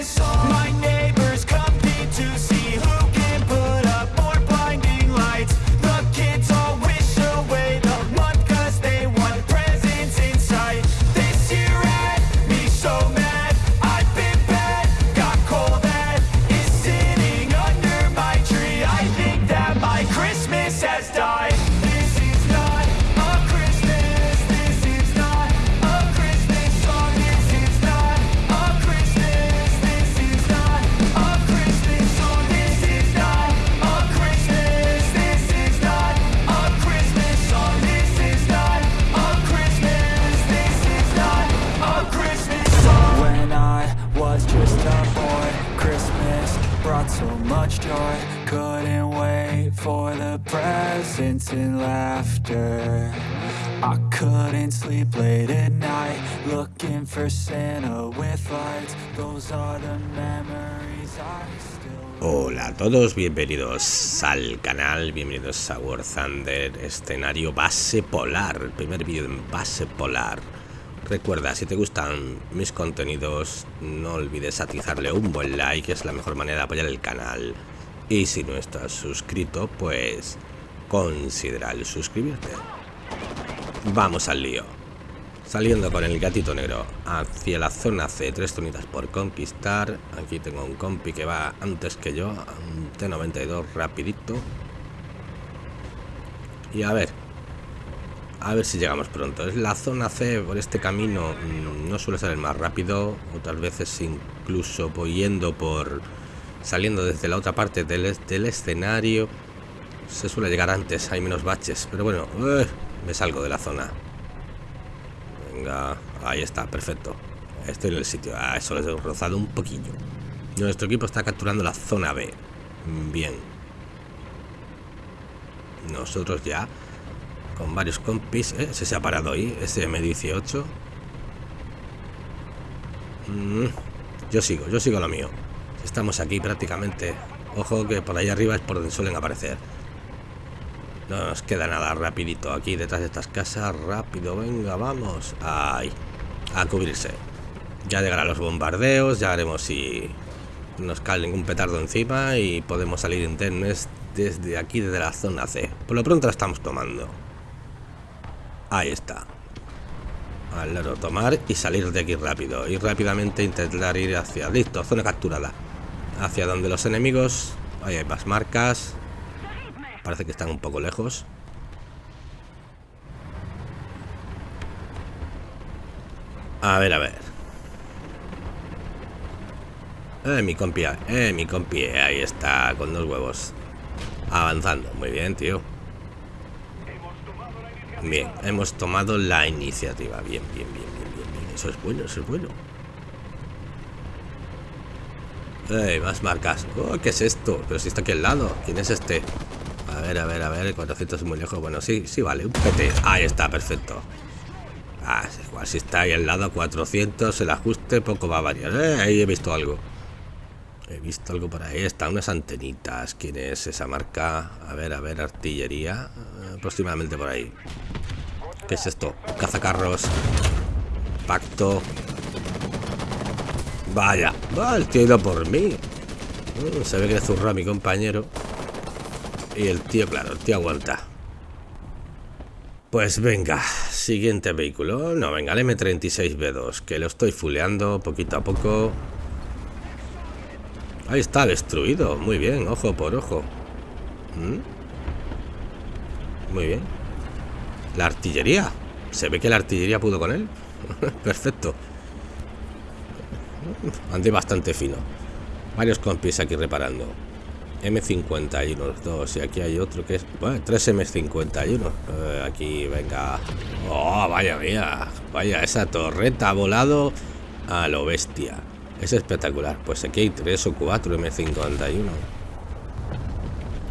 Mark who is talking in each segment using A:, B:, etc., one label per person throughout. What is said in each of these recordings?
A: Só
B: Hola a todos, bienvenidos al canal, bienvenidos a War Thunder, escenario base polar, el primer vídeo en base polar. Recuerda, si te gustan mis contenidos, no olvides atizarle un buen like, es la mejor manera de apoyar el canal. Y si no estás suscrito, pues considera suscribirte. Vamos al lío. Saliendo con el gatito negro hacia la zona C, tres zonitas por conquistar. Aquí tengo un compi que va antes que yo, un T92 rapidito. Y a ver, a ver si llegamos pronto. Es la zona C por este camino mm, no suele ser el más rápido, otras veces incluso yendo por saliendo desde la otra parte del, del escenario. Se suele llegar antes, hay menos baches, pero bueno, eh, me salgo de la zona. Venga, ahí está, perfecto. Estoy en el sitio. Ah, eso les he rozado un poquillo. Nuestro equipo está capturando la zona B. Bien. Nosotros ya con varios compis. ¿eh? Se, se ha parado ahí, SM18. Mm, yo sigo, yo sigo lo mío. Estamos aquí prácticamente. Ojo que por ahí arriba es por donde suelen aparecer. No nos queda nada rapidito aquí detrás de estas casas. Rápido, venga, vamos. Ahí, a cubrirse. Ya llegarán los bombardeos, ya haremos si nos cae ningún petardo encima y podemos salir internes desde aquí, desde la zona C. Por lo pronto la estamos tomando. Ahí está. Al lado tomar y salir de aquí rápido. Y rápidamente intentar ir hacia... Listo, zona capturada. Hacia donde los enemigos... Ahí hay más marcas. Parece que están un poco lejos. A ver, a ver. Eh, mi compi. Eh, mi compi. Ahí está, con dos huevos. Avanzando. Muy bien, tío. Bien, hemos tomado la iniciativa. Bien, bien, bien, bien, bien, bien. Eso es bueno, eso es bueno. ¡Ey! Más marcas. Oh, ¿Qué es esto? Pero si está aquí al lado. ¿Quién es este? Ver, a ver, a ver. 400 es muy lejos. Bueno, sí, sí, vale. Un PT. Ahí está, perfecto. Ah, igual si está ahí al lado 400, el ajuste poco va a variar. Eh, ahí he visto algo. He visto algo por ahí. Están unas antenitas. ¿Quién es esa marca? A ver, a ver, artillería. Eh, aproximadamente por ahí. ¿Qué es esto? Cazacarros. Pacto. Vaya. Va, el tío ha ido por mí. Uh, se ve que le zurró a mi compañero. Y el tío, claro, el tío aguanta. Pues venga, siguiente vehículo. No, venga, el M36B2, que lo estoy fuleando poquito a poco. Ahí está, destruido. Muy bien, ojo por ojo. ¿Mm? Muy bien. La artillería. Se ve que la artillería pudo con él. Perfecto. Andé bastante fino. Varios compis aquí reparando. M51, dos. Y aquí hay otro que es... Bueno, 3 M51. Eh, aquí, venga. Oh, vaya mía. Vaya, esa torreta ha volado a lo bestia. Es espectacular. Pues aquí hay tres o cuatro M51.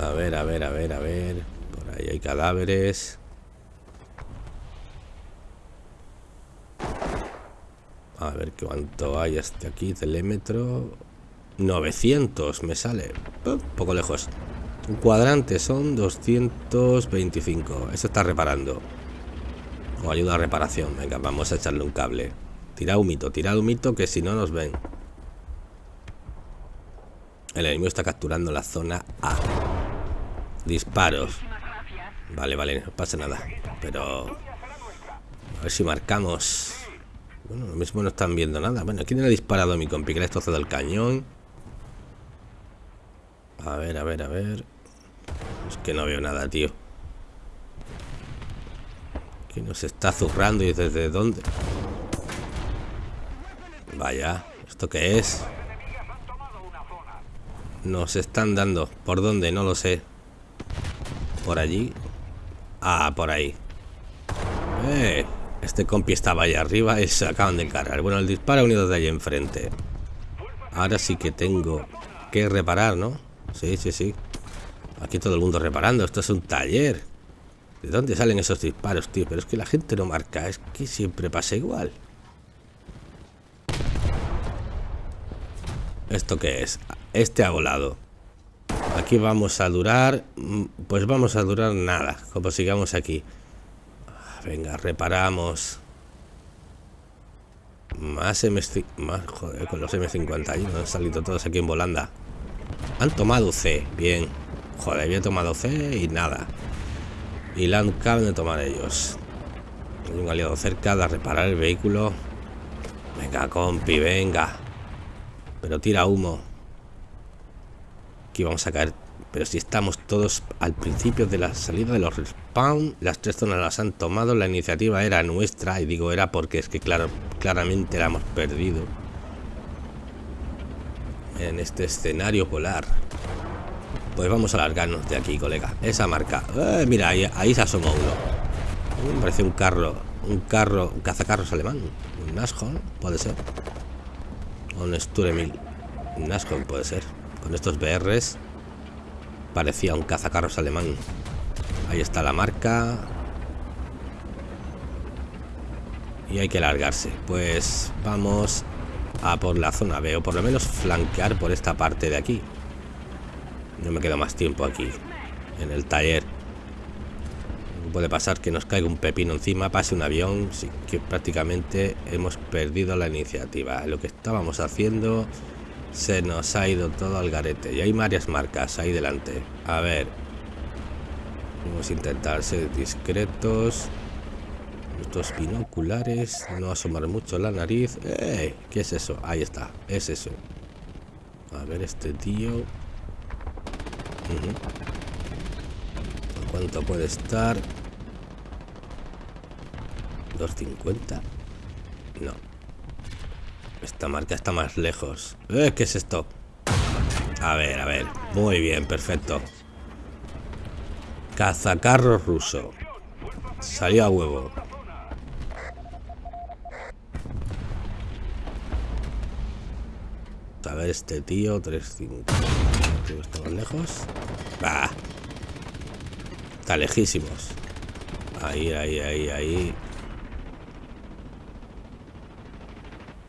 B: A ver, a ver, a ver, a ver. Por ahí hay cadáveres. A ver cuánto hay hasta aquí. Telémetro. 900 me sale. Poco lejos. Un cuadrante son 225. Eso está reparando. O ayuda a reparación. Venga, vamos a echarle un cable. Tira humito, tira humito que si no nos ven. El enemigo está capturando la zona A. Disparos. Vale, vale, no pasa nada. Pero... A ver si marcamos... Bueno, lo mismo no están viendo nada. Bueno, ¿quién le ha disparado a mi compi? Que le el cañón. A ver, a ver, a ver. Es que no veo nada, tío. Que nos está zurrando y desde dónde. Vaya, ¿esto qué es? Nos están dando. ¿Por dónde? No lo sé. ¿Por allí? Ah, por ahí. Eh, este compi estaba ahí arriba y se acaban de cargar. Bueno, el disparo unido de ahí enfrente. Ahora sí que tengo que reparar, ¿no? Sí, sí, sí. Aquí todo el mundo reparando. Esto es un taller. ¿De dónde salen esos disparos, tío? Pero es que la gente no marca. Es que siempre pasa igual. ¿Esto qué es? Este ha volado. Aquí vamos a durar... Mm, pues vamos a durar nada. Como sigamos aquí. Ah, venga, reparamos. Más MS... Más, joder, con los M51 han salido todos aquí en volanda. Han tomado C, bien. Joder, había tomado C y nada. Y la acaban de tomar ellos. Hay un aliado cerca de reparar el vehículo. Venga, compi, venga. Pero tira humo. Aquí vamos a caer. Pero si estamos todos al principio de la salida de los respawn, las tres zonas las han tomado, la iniciativa era nuestra, y digo era porque es que claro, claramente la hemos perdido. En este escenario polar. Pues vamos a largarnos de aquí, colega. Esa marca. Eh, mira, ahí, se asomó uno. Me parece un carro. Un carro. Un cazacarros alemán. Un Nashorn, puede ser. O un Sturemil. Un Nashorn puede ser. Con estos BRs. Parecía un cazacarros alemán. Ahí está la marca. Y hay que largarse. Pues vamos a por la zona B. O por lo menos flanquear por esta parte de aquí. No me queda más tiempo aquí, en el taller. Puede pasar que nos caiga un pepino encima, pase un avión, sí, que prácticamente hemos perdido la iniciativa. Lo que estábamos haciendo se nos ha ido todo al garete. Y hay varias marcas ahí delante. A ver. Vamos a intentar ser discretos. Estos binoculares. No asomar mucho la nariz. ¡Eh! ¿Qué es eso? Ahí está. Es eso. A ver este tío. ¿Cuánto puede estar? 250. No. Esta marca está más lejos. Eh, ¿Qué es esto? A ver, a ver. Muy bien, perfecto. Cazacarro ruso. Salió a huevo. Ver, este tío, 350. Está más lejos. Bah. Está lejísimos. Ahí, ahí, ahí, ahí.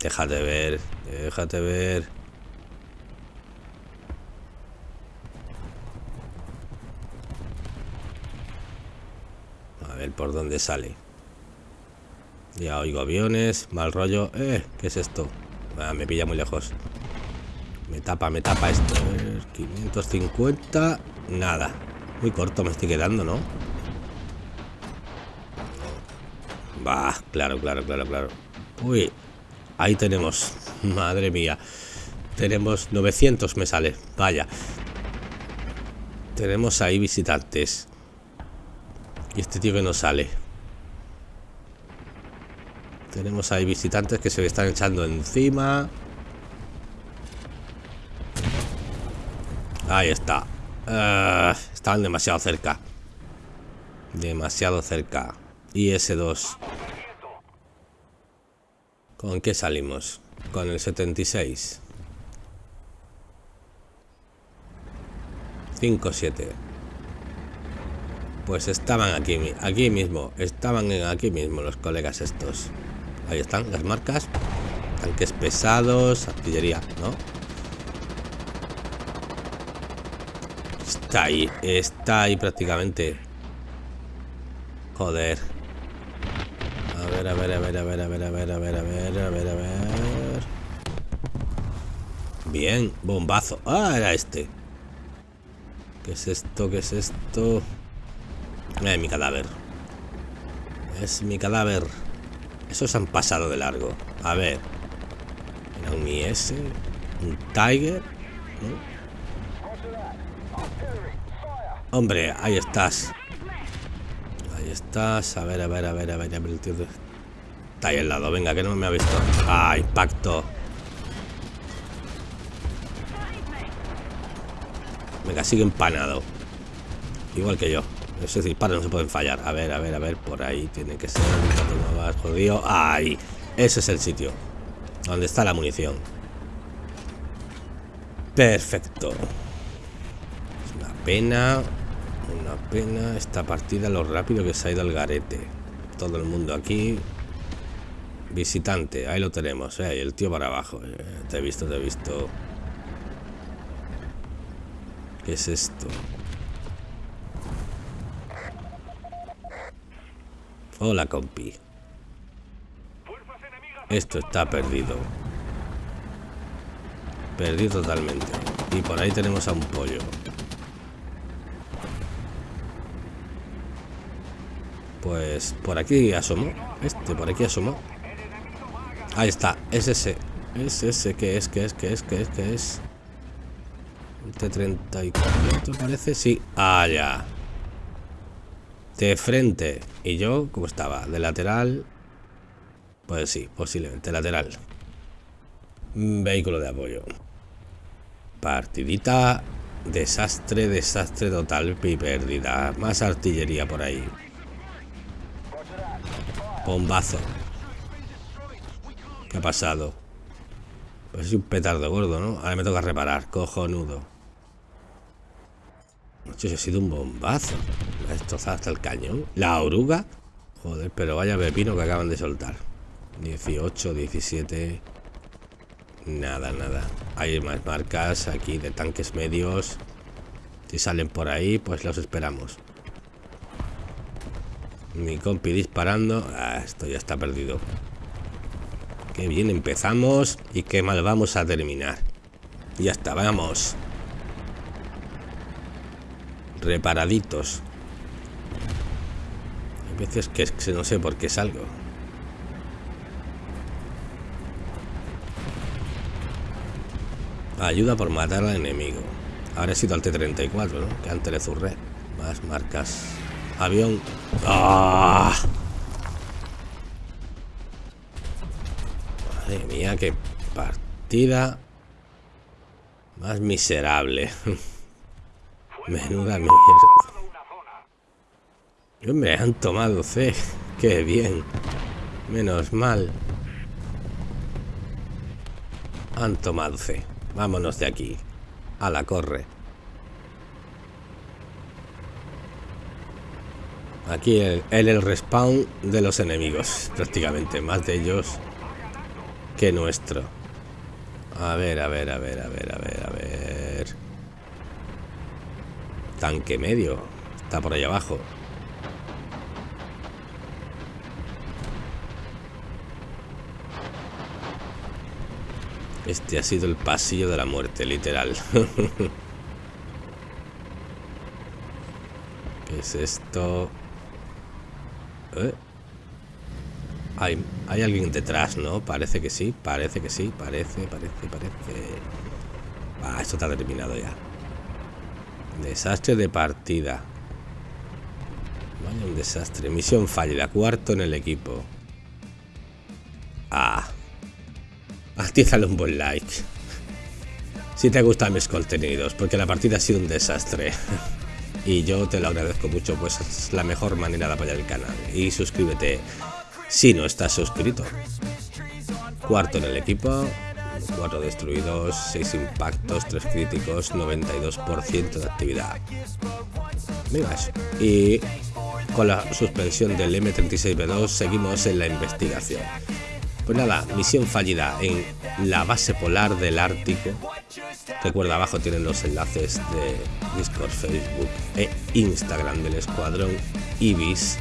B: Déjate ver, déjate ver. A ver por dónde sale. Ya oigo aviones, mal rollo. Eh, ¿qué es esto? Ah, me pilla muy lejos. Me tapa, me tapa esto. 550. Nada. Muy corto me estoy quedando, ¿no? Va, claro, claro, claro, claro. Uy, ahí tenemos. Madre mía. Tenemos 900 me sale. Vaya. Tenemos ahí visitantes. Y este tío que no sale. Tenemos ahí visitantes que se están echando encima. Ahí está. Uh, estaban demasiado cerca. Demasiado cerca. Y ese 2 ¿Con qué salimos? Con el 76. 5, 7. Pues estaban aquí, aquí mismo. Estaban aquí mismo los colegas estos. Ahí están las marcas. Tanques pesados, artillería, ¿no? Está ahí, está ahí prácticamente. Joder. A ver, a ver, a ver, a ver, a ver, a ver, a ver, a ver, a ver, a ver. Bien, bombazo. Ah, era este. ¿Qué es esto? ¿Qué es esto? Es mi cadáver. Es mi cadáver. Esos han pasado de largo. A ver. Era un IS. Un Tiger. Hombre, ahí estás. Ahí estás. A ver, a ver, a ver, a ver. A el tío Está ahí al lado. Venga, que no me ha visto. Ah, impacto. Venga, sigue empanado. Igual que yo. Esos disparos no se pueden fallar. A ver, a ver, a ver. Por ahí tiene que ser. No más jodido. Ahí. Ese es el sitio. Donde está la munición. Perfecto. Es una pena. Una pena esta partida, lo rápido que se ha ido al garete. Todo el mundo aquí. Visitante, ahí lo tenemos. Eh, el tío para abajo. Eh. Te he visto, te he visto. ¿Qué es esto? Hola, compi. Esto está perdido. Perdido totalmente. Y por ahí tenemos a un pollo. Pues por aquí asomó. Este, por aquí asomó. Ahí está. Es ese. Es ese que es, que es, que es, que es, que es. T34 parece. Sí. Allá. De frente. Y yo, ¿cómo estaba? De lateral. Pues sí, posiblemente lateral. Vehículo de apoyo. Partidita. Desastre, desastre total y pérdida. Más artillería por ahí. Bombazo. ¿Qué ha pasado? Pues es un petardo gordo, ¿no? Ahora me toca reparar. Cojonudo. Noche, ha sido un bombazo. Me ha destrozado hasta el cañón. La oruga. Joder, pero vaya pepino que acaban de soltar. 18, 17. Nada, nada. Hay más marcas aquí de tanques medios. Si salen por ahí, pues los esperamos. Mi compi disparando. Ah, esto ya está perdido. Qué bien empezamos y qué mal vamos a terminar. Ya está, vamos. Reparaditos. Hay veces que, que no sé por qué salgo. Ayuda por matar al enemigo. Ahora he sido al T-34, ¿no? Que antes le zurré. Más marcas. Avión. ¡Ah! Madre mía, qué partida más miserable. Menuda mierda. Me han tomado C. Qué bien. Menos mal. Han tomado C. Vámonos de aquí. A la corre. Aquí el, el, respawn de los enemigos, prácticamente. Más de ellos que nuestro. A ver, a ver, a ver, a ver, a ver, a ver. Tanque medio. Está por ahí abajo. Este ha sido el pasillo de la muerte, literal. ¿Qué es esto? ¿Eh? Hay, alguien detrás, ¿no? Parece que sí, parece que sí, parece, parece, parece. Ah, esto está terminado ya. Desastre de partida. Vaya un desastre. Misión fallida. Cuarto en el equipo. Ah. Actízale un buen like. Si te gustan mis contenidos, porque la partida ha sido un desastre. y yo te lo agradezco mucho, pues es la mejor manera de apoyar el canal. Y suscríbete si no estás suscrito. Cuarto en el equipo, 4 destruidos, 6 impactos, 3 críticos, 92% de actividad. Mira. Y con la suspensión del M36B2 seguimos en la investigación. Pues nada, misión fallida en la base polar del Ártico. Recuerda, abajo tienen los enlaces de Discord, Facebook e Instagram del escuadrón Ibis.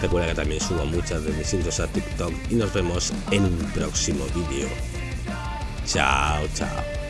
B: Recuerda que también subo muchas de mis intros a TikTok y nos vemos en un próximo vídeo. Chao, chao.